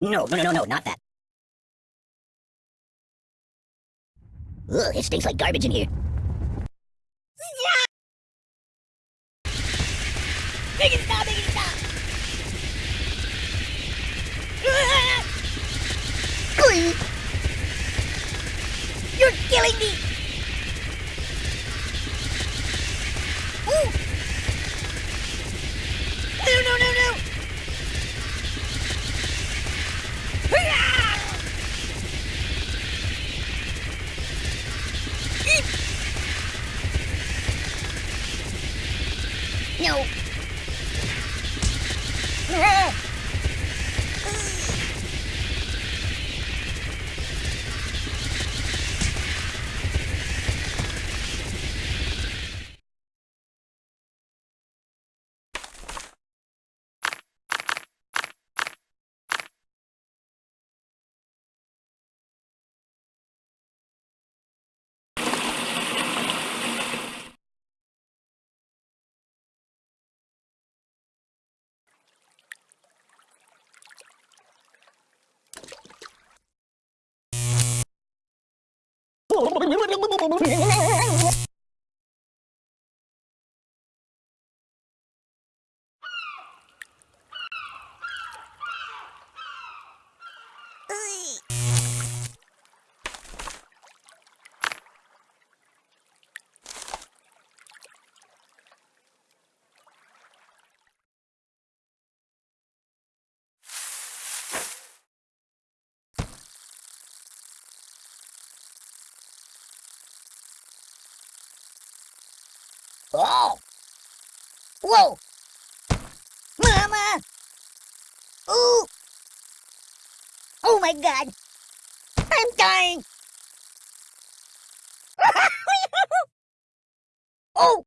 No, no, no, no, no, not that. Ugh, it stinks like garbage in here. Make it stop, it stop! Oh! Whoa! Mama! Ooh! Oh my god! I'm dying! oh!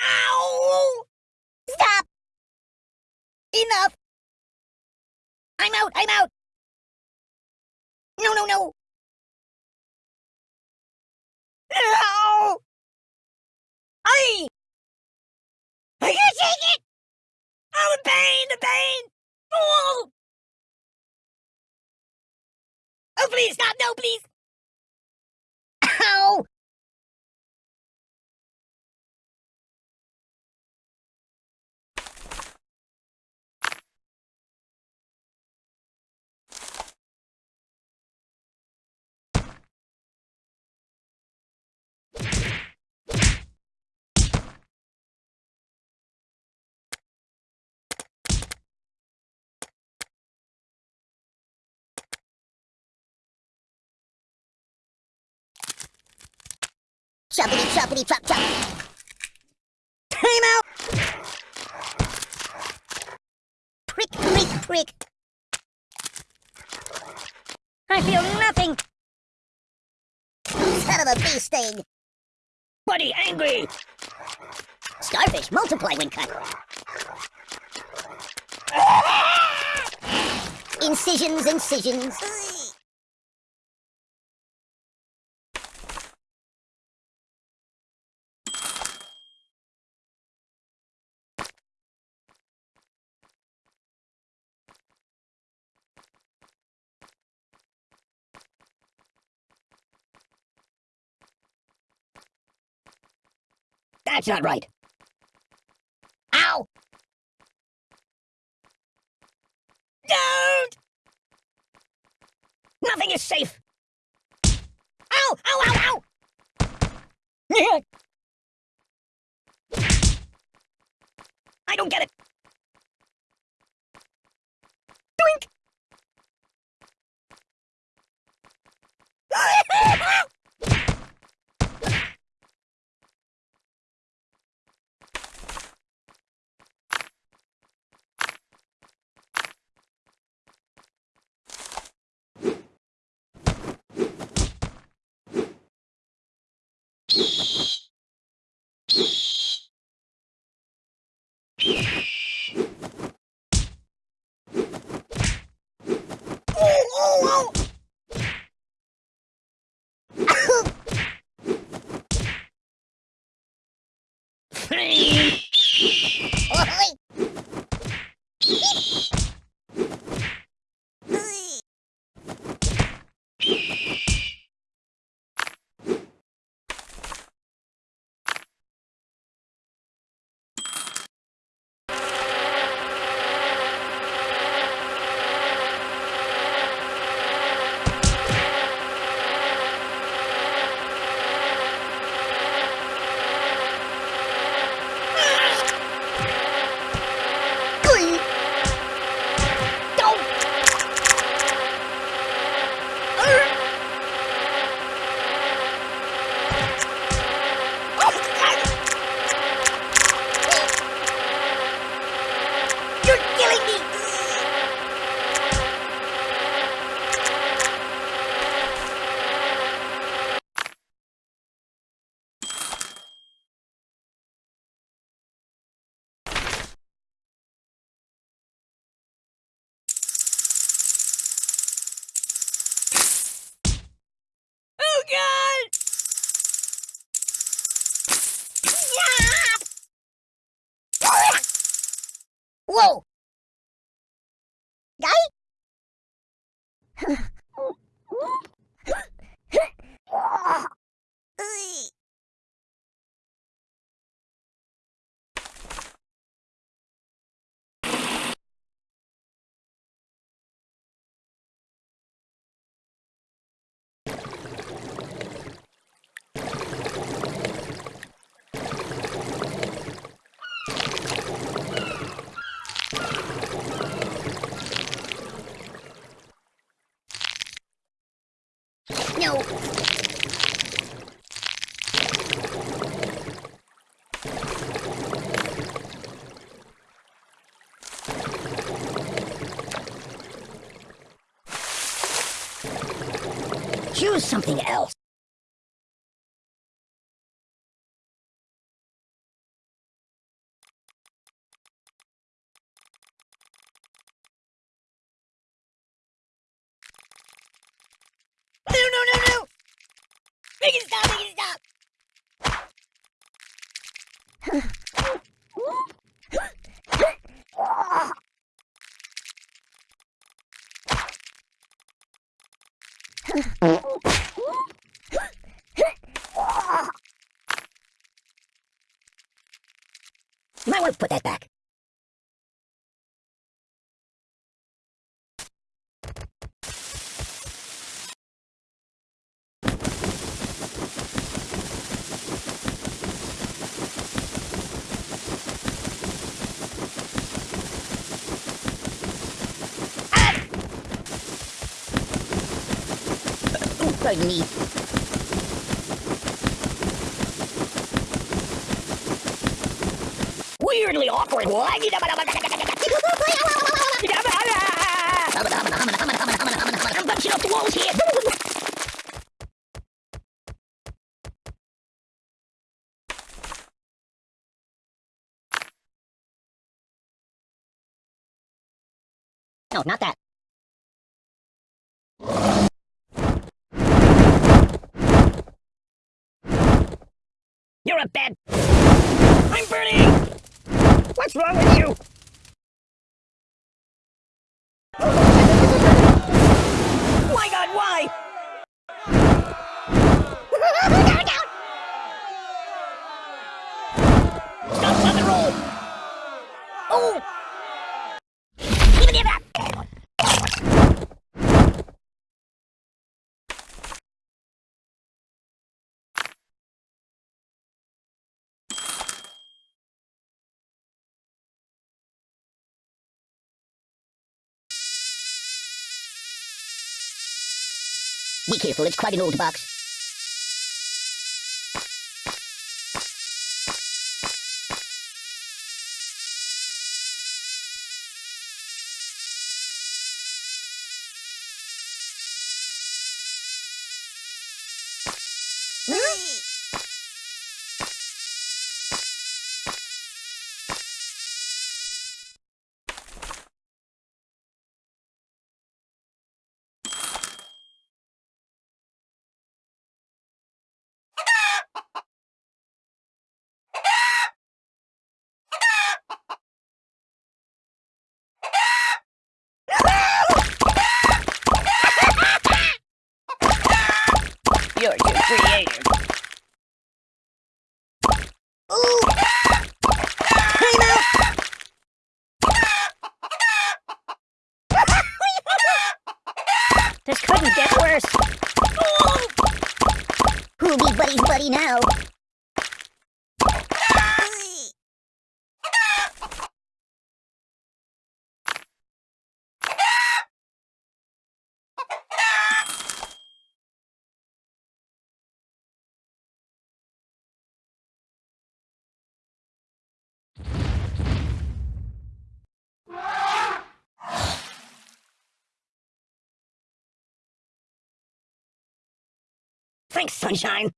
Ow! Stop! Enough! I'm out! I'm out! No, no, no! I! I can't take it! Oh, the pain! The pain! Oh! Oh, please stop! No, please! Ow! Choppity choppity chop chop. Time out! Prick, prick, prick. I feel nothing. Son of a bee sting. Buddy, angry. Starfish multiply when cut. Incisions, incisions. That's not right. Ow! Don't! Nothing is safe. Ow! Ow! Ow! Ow! I don't get it. Doink! Oh, がい No. Choose something else. No, no, no, no! Make it stop, make it stop! Might want to put that back. Pardon me. Weirdly awkward. Walls here. No, not that. You're a bad... I'm burning! What's wrong with you? Be careful, it's quite an old box. Creative. Ooh! Time this couldn't get worse. Who'll be buddy's buddy now? Thanks, sunshine.